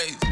crazy.